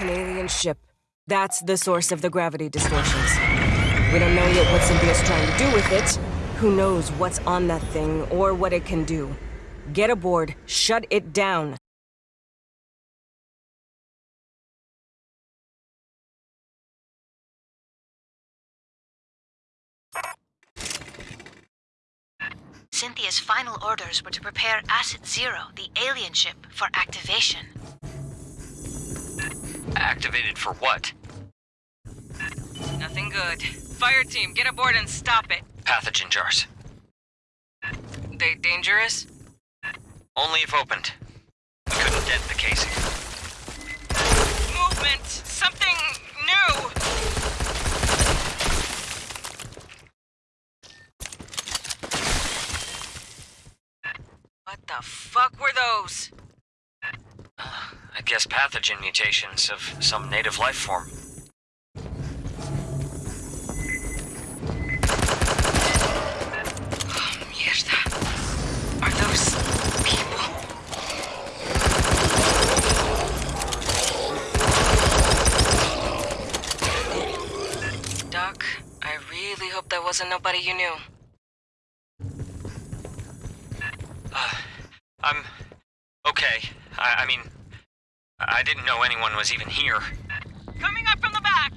An alien ship. That's the source of the gravity distortions. We don't know yet what Cynthia's trying to do with it. Who knows what's on that thing or what it can do. Get aboard, shut it down. Cynthia's final orders were to prepare Asset Zero, the alien ship, for activation. Activated for what? Nothing good. Fire team, get aboard and stop it. Pathogen jars. They dangerous? Only if opened. We couldn't dent the casing. Movement! Something new! What the fuck were those? I guess pathogen mutations of some native life form. Mierda. Are those people? Doc, I really hope that wasn't nobody you knew. I'm... okay. I, I mean... I didn't know anyone was even here. Coming up from the back!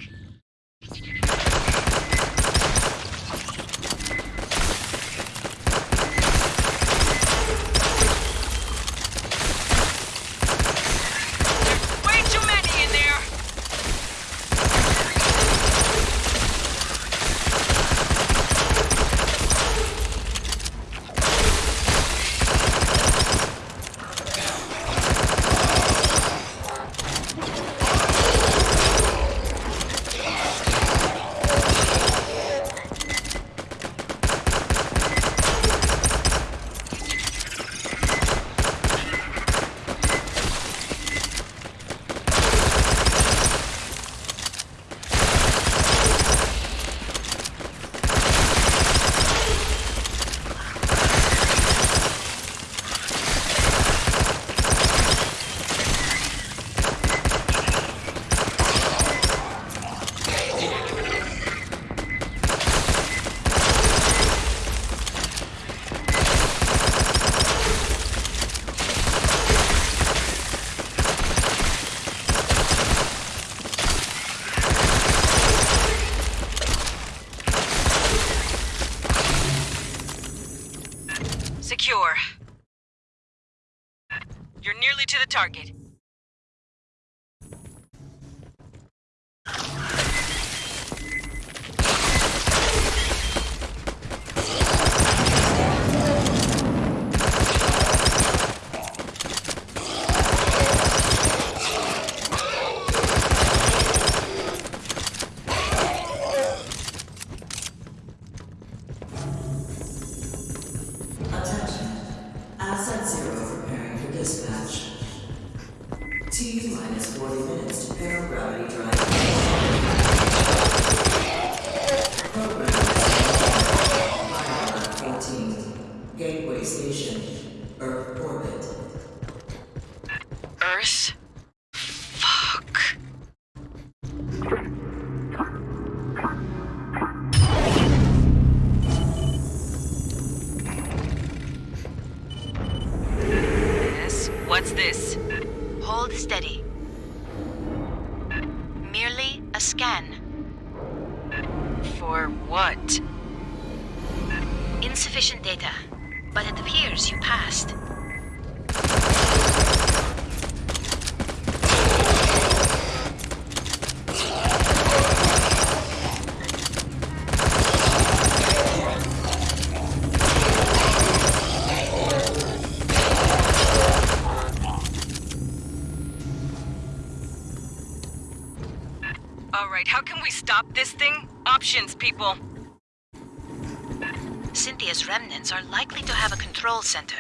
Steady. Merely a scan. For what? Insufficient data, but it appears you passed. Alright, how can we stop this thing? Options, people. Cynthia's remnants are likely to have a control center.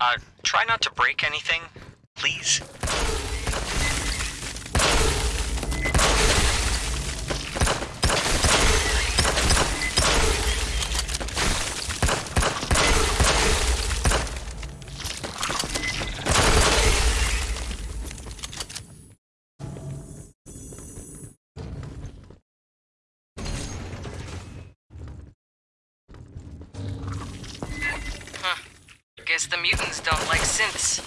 Uh, try not to break anything, please. The mutants don't like synths.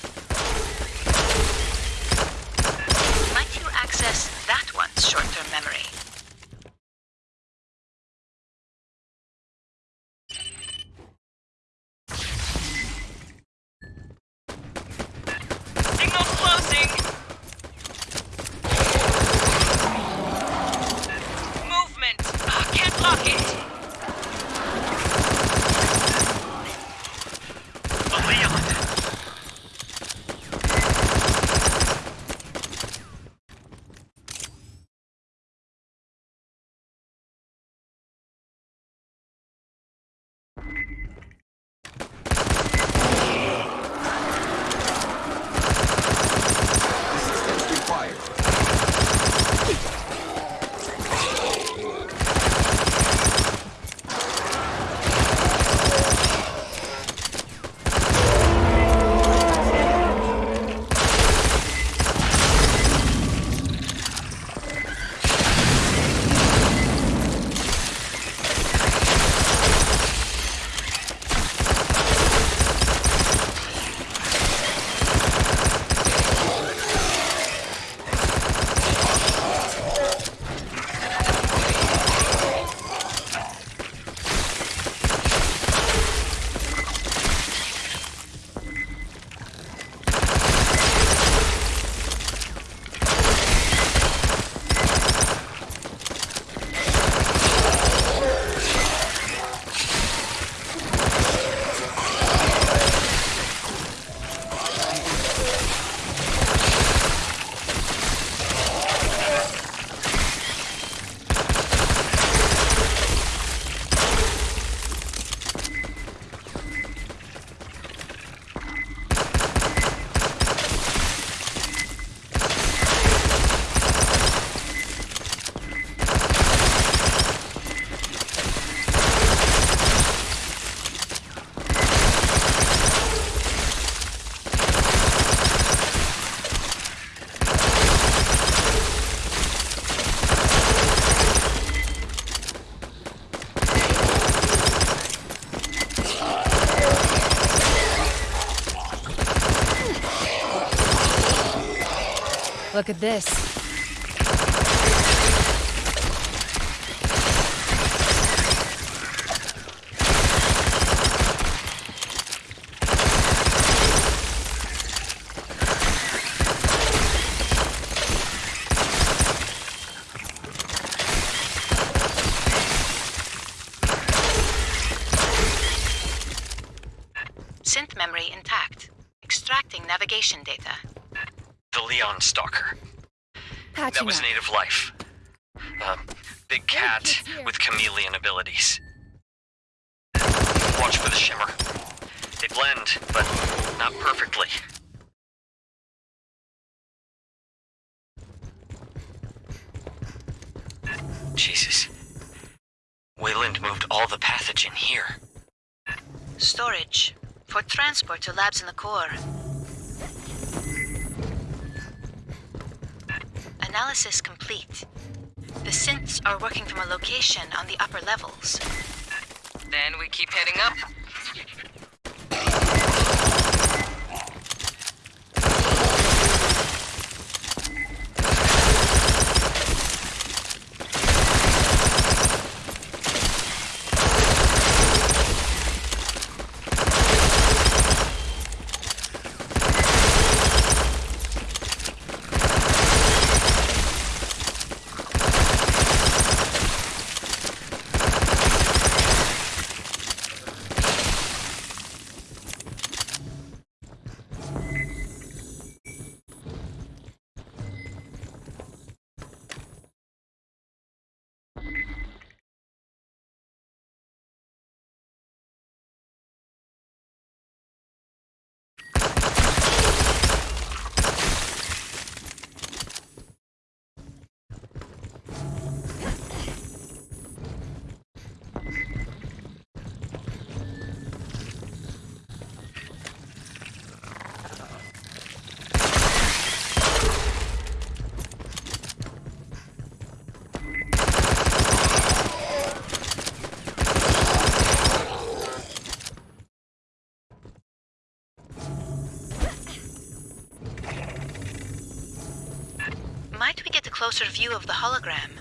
Might you access that one's short-term memory? At this. Synth memory intact. Extracting navigation data. The Leon Stalker. That was up. native life. A big cat kids with chameleon abilities. Watch for the shimmer. They blend, but not perfectly. Jesus. Weyland moved all the pathogen here. Storage. For transport to labs in the core. Analysis complete. The synths are working from a location on the upper levels. Then we keep heading up. Closer view of the hologram?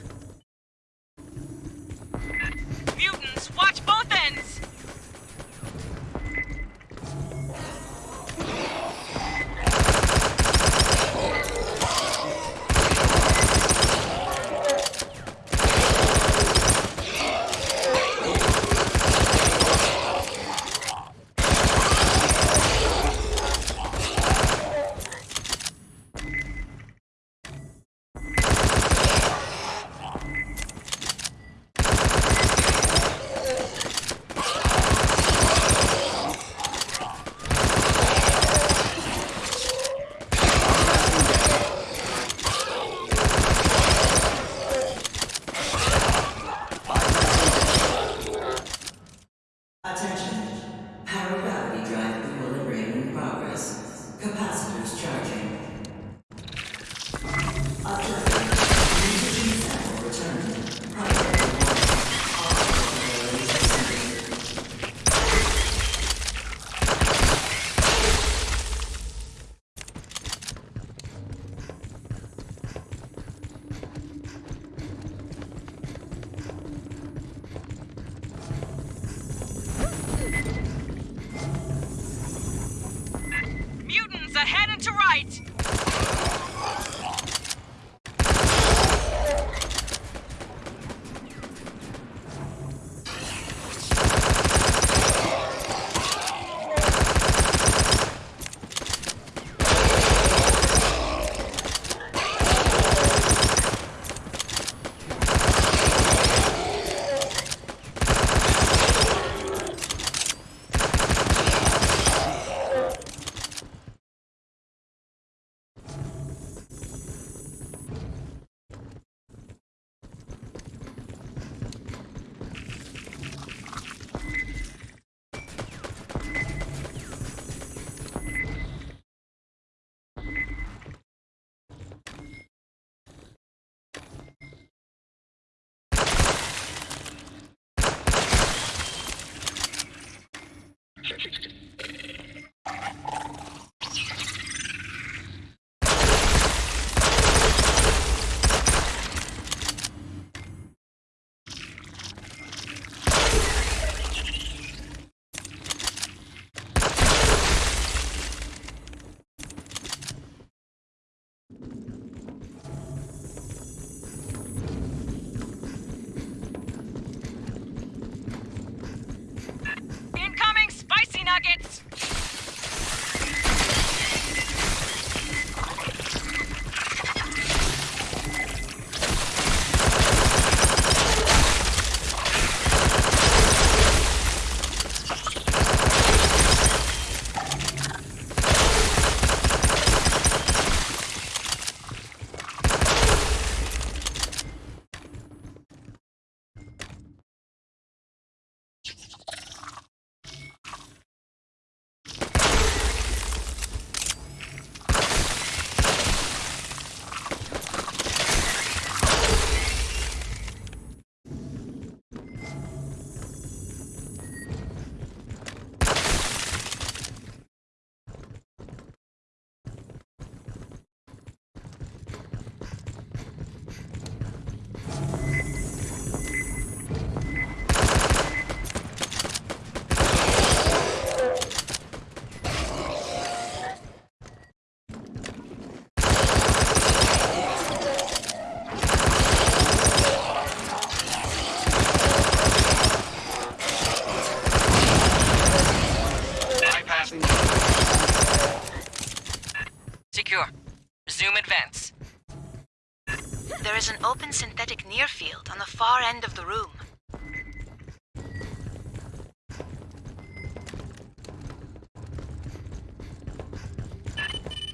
Is an open synthetic near field on the far end of the room.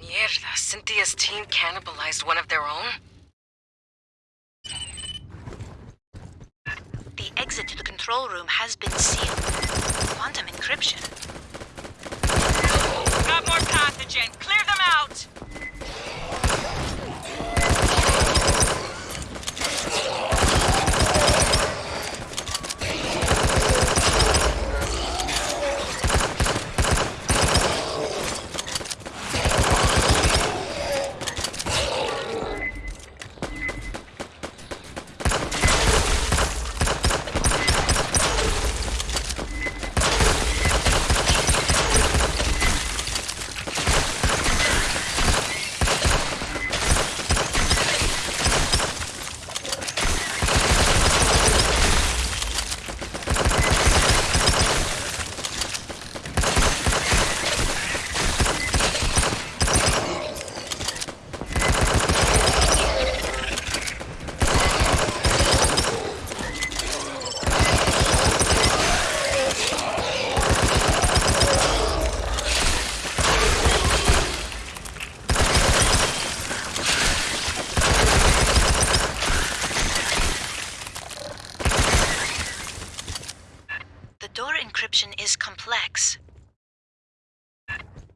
Mierda, Cynthia's team cannibalized one of their own? The exit to the control room has been sealed. Quantum encryption. Got more pathogen! Clear them out!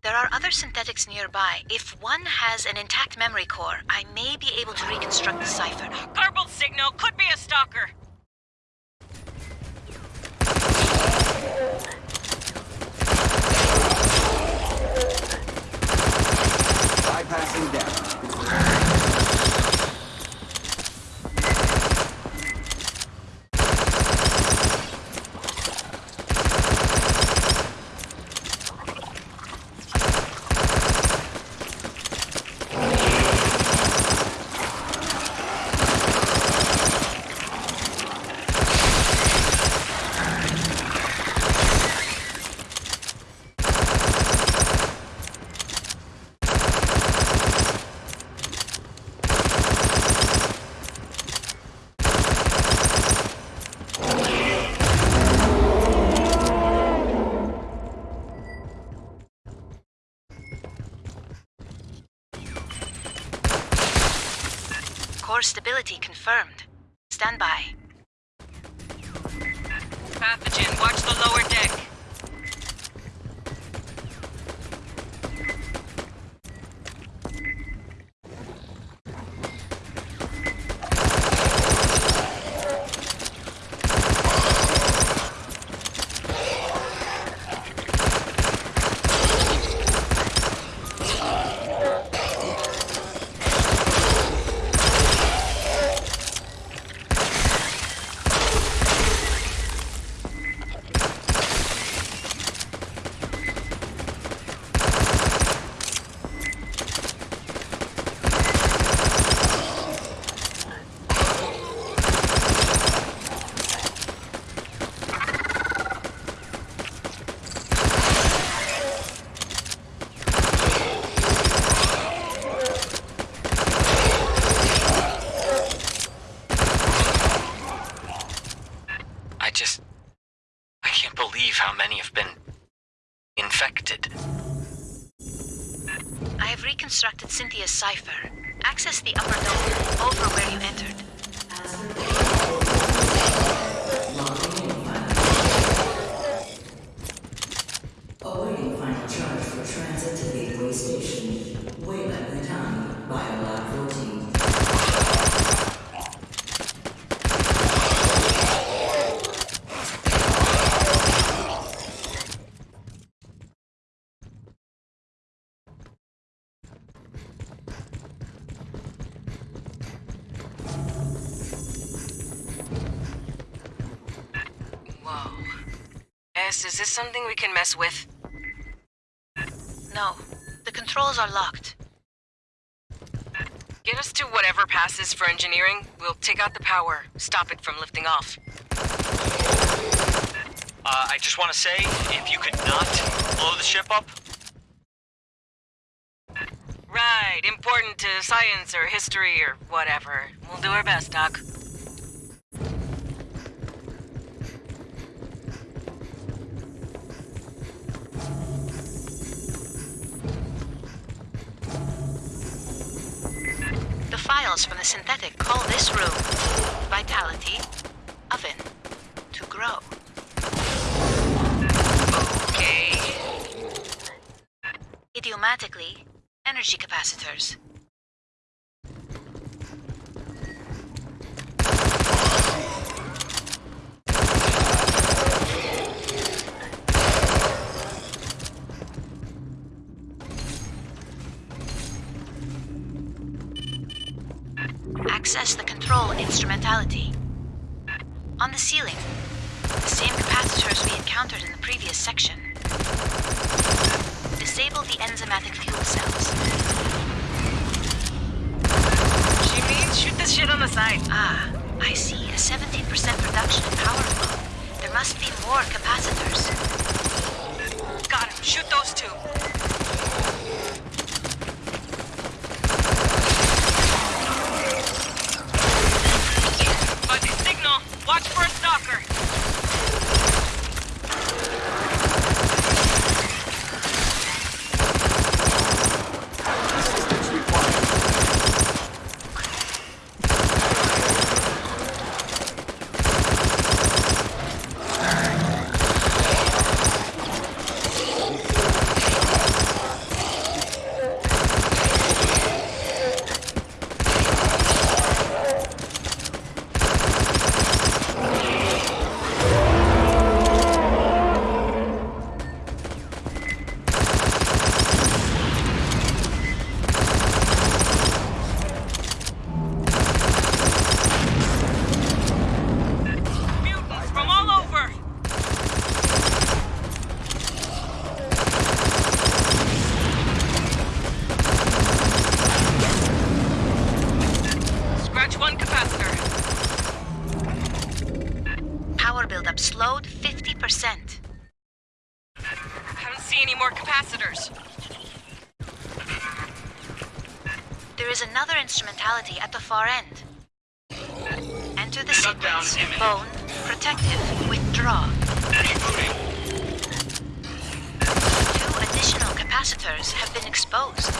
There are nearby. If one has an intact memory core, I may be able to reconstruct the cipher. Garbled signal could be a stalker. Cipher. Access the upper dome over where you entered. S, is this something we can mess with? No, the controls are locked. Get us to whatever passes for engineering. We'll take out the power, stop it from lifting off. Uh, I just want to say, if you could not blow the ship up, Right, important to science or history or whatever. We'll do our best, Doc. From the synthetic call this room Vitality Oven to grow. Okay. Idiomatically, energy capacitors. Shoot this shit on the side. Ah, I see. A 17% reduction in power flow. There must be more capacitors. Got him. Shoot those two. Fuzzy signal. Watch for a stalker. Assistance required. There's another instrumentality at the far end. Enter the sequence. Bone, protective, withdraw. Two additional capacitors have been exposed.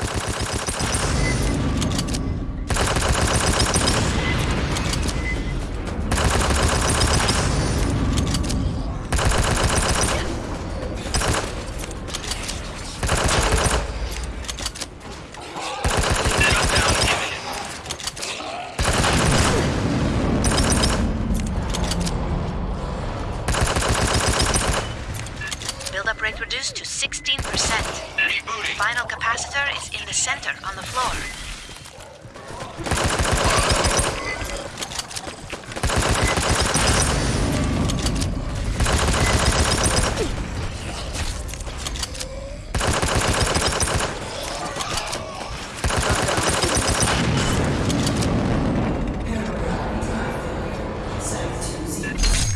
Build-up rate reduced to 16%. Final capacitor is in the center on the floor.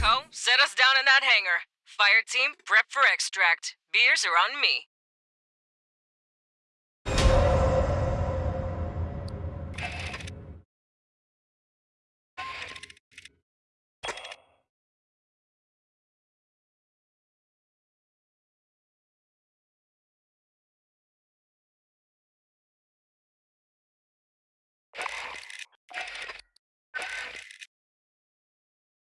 Co, set us down in that hangar. Fire team, prep for extract. Beers are on me.